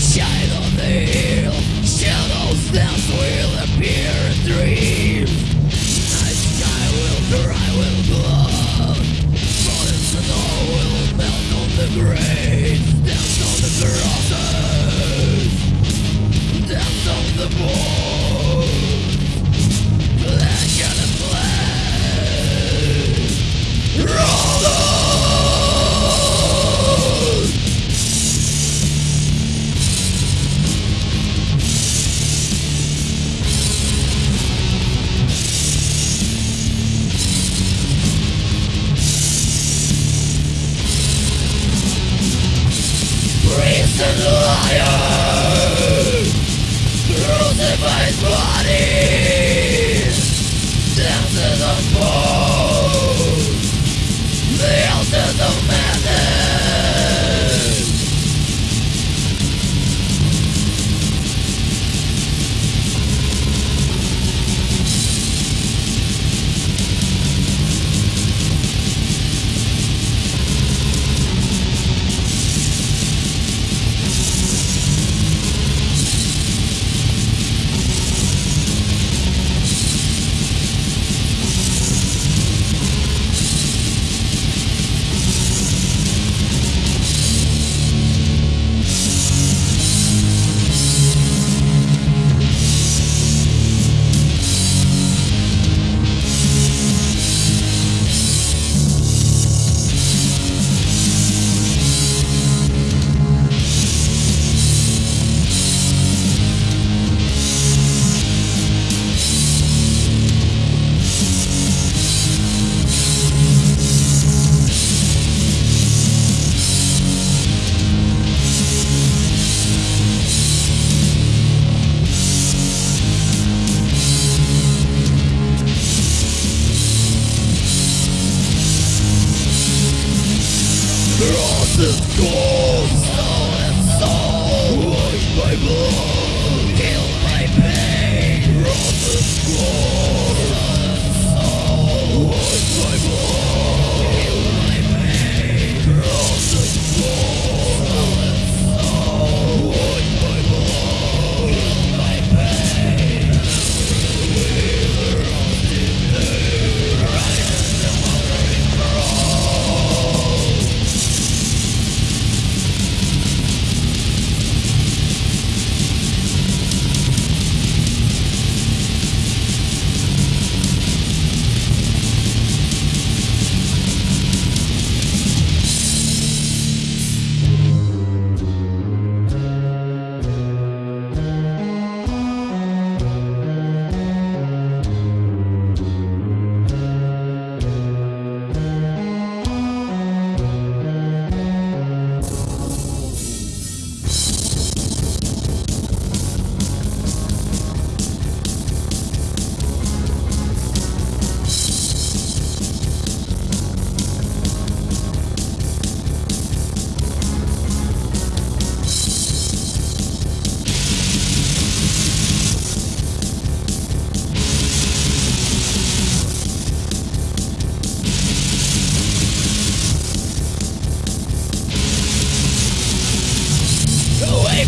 shine on the hill. Shadows dance will appear in dreams. Night sky will dry, will glow Falling snow will melt on the graves Dance on the crosses Dance on the bones Black and black. Roll on priest and liar Crucified bodies Dances on bones Gold, soul blood, pain. Crosses gold, soul and soul blood,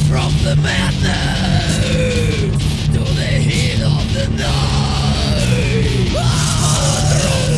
from the madness To the heat of the night. Under